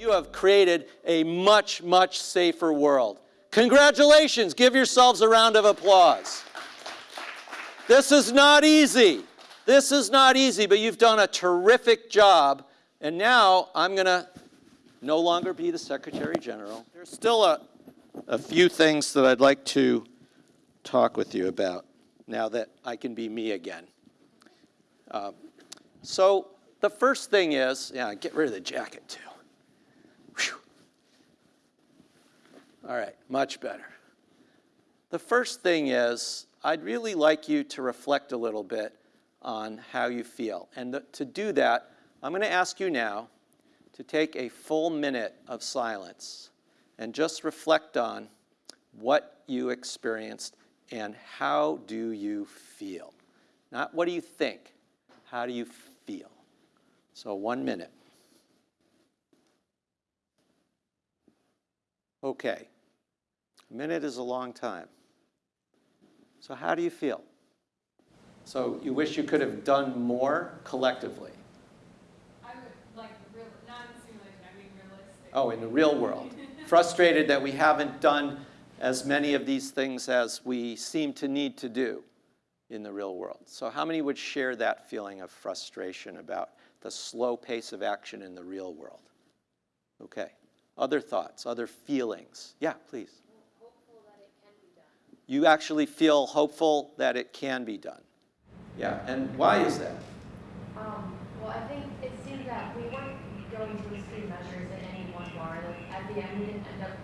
You have created a much, much safer world. Congratulations, give yourselves a round of applause. This is not easy. This is not easy, but you've done a terrific job. And now I'm going to no longer be the Secretary General. There's still a, a few things that I'd like to talk with you about now that I can be me again. Uh, so the first thing is, yeah, get rid of the jacket too. Whew. All right, much better. The first thing is, I'd really like you to reflect a little bit on how you feel. And th to do that, I'm going to ask you now to take a full minute of silence and just reflect on what you experienced and how do you feel. Not what do you think, how do you feel. So one minute. Okay. A minute is a long time. So how do you feel? So you wish you could have done more collectively? I would like, real, not in simulation, I mean realistic. Oh, in the real world. Frustrated that we haven't done as many of these things as we seem to need to do in the real world. So how many would share that feeling of frustration about the slow pace of action in the real world? Okay. Other thoughts, other feelings? Yeah, please. Hopeful that it can be done. You actually feel hopeful that it can be done. Yeah, and why is that? Um, well, I think it seemed that we weren't going to extreme measures in any one bar. Like, at the end, we didn't end up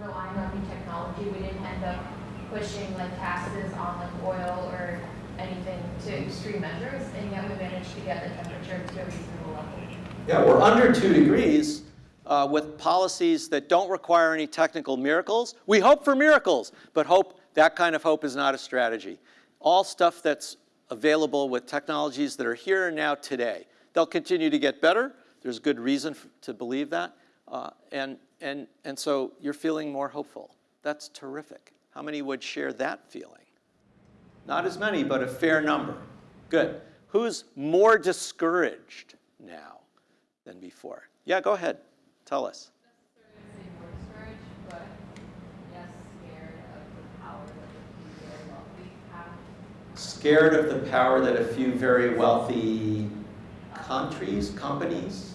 relying on new technology. We didn't end up pushing like taxes on like oil or anything to extreme measures, and yet we managed to get the temperature to a reasonable level. Yeah, we're under two degrees uh, with policies that don't require any technical miracles. We hope for miracles, but hope that kind of hope is not a strategy. All stuff that's available with technologies that are here and now today. They'll continue to get better. There's good reason to believe that. Uh, and, and, and so you're feeling more hopeful. That's terrific. How many would share that feeling? Not as many, but a fair number. Good. Who's more discouraged now than before? Yeah, go ahead. Tell us. Scared of the power that a few very wealthy countries, companies,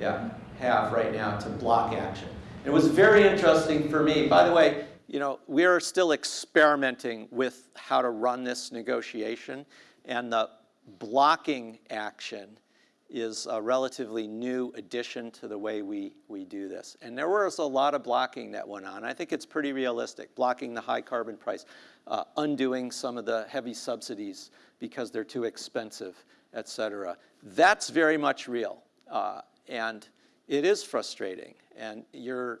yeah, have right now to block action. It was very interesting for me. By the way, you know, we are still experimenting with how to run this negotiation, and the blocking action is a relatively new addition to the way we, we do this. And there was a lot of blocking that went on. I think it's pretty realistic, blocking the high carbon price, uh, undoing some of the heavy subsidies because they're too expensive, et cetera. That's very much real. Uh, and it is frustrating. And you're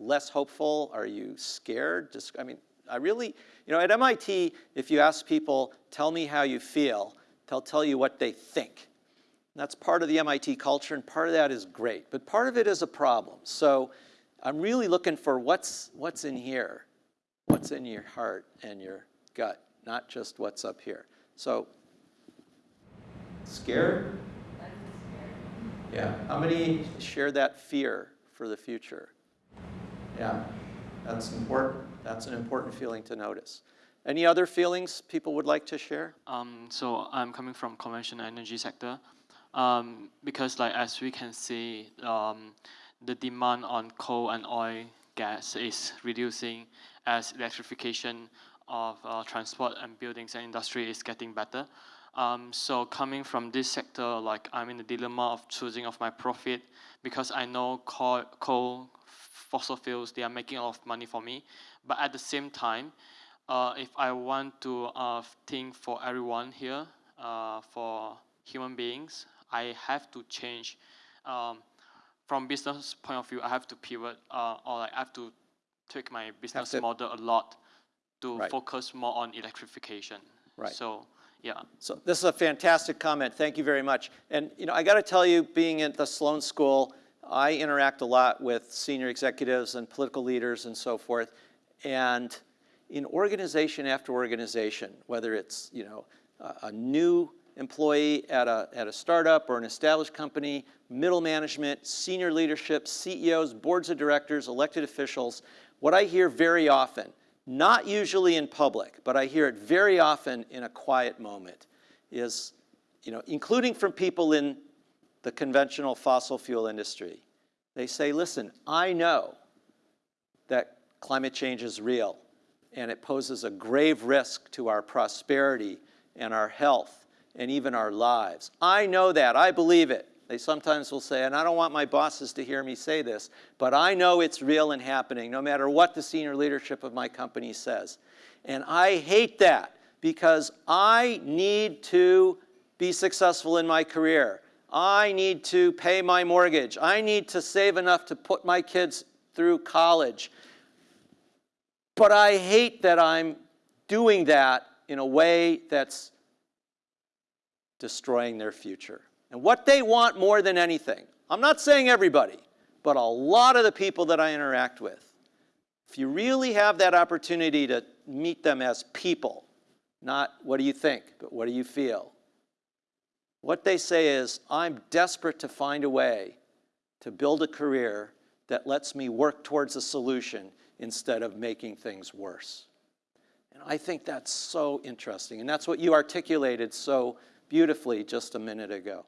less hopeful? Are you scared? Just, I mean, I really, you know, at MIT, if you ask people, tell me how you feel, They'll tell you what they think. And that's part of the MIT culture, and part of that is great. But part of it is a problem. So I'm really looking for what's, what's in here, what's in your heart and your gut, not just what's up here. So scared? Yeah. How many share that fear for the future? Yeah, that's important. That's an important feeling to notice. Any other feelings people would like to share? Um, so I'm coming from conventional energy sector um, because like as we can see, um, the demand on coal and oil gas is reducing as electrification of uh, transport and buildings and industry is getting better. Um, so coming from this sector, like I'm in the dilemma of choosing of my profit because I know coal, coal, fossil fuels, they are making a lot of money for me. But at the same time, uh, if I want to uh, think for everyone here, uh, for human beings, I have to change. Um, from business point of view, I have to pivot, uh, or like I have to take my business model a lot to right. focus more on electrification. Right. So yeah. So this is a fantastic comment. Thank you very much. And you know, I got to tell you, being at the Sloan School, I interact a lot with senior executives and political leaders and so forth. And in organization after organization, whether it's, you know, a, a new employee at a, at a startup or an established company, middle management, senior leadership, CEOs, boards of directors, elected officials, what I hear very often, not usually in public, but I hear it very often in a quiet moment, is, you know, including from people in the conventional fossil fuel industry. They say, listen, I know that climate change is real and it poses a grave risk to our prosperity and our health and even our lives. I know that, I believe it. They sometimes will say, and I don't want my bosses to hear me say this, but I know it's real and happening no matter what the senior leadership of my company says. And I hate that because I need to be successful in my career. I need to pay my mortgage. I need to save enough to put my kids through college. But I hate that I'm doing that in a way that's destroying their future. And what they want more than anything, I'm not saying everybody, but a lot of the people that I interact with, if you really have that opportunity to meet them as people, not what do you think, but what do you feel, what they say is, I'm desperate to find a way to build a career that lets me work towards a solution instead of making things worse. And I think that's so interesting. And that's what you articulated so beautifully just a minute ago.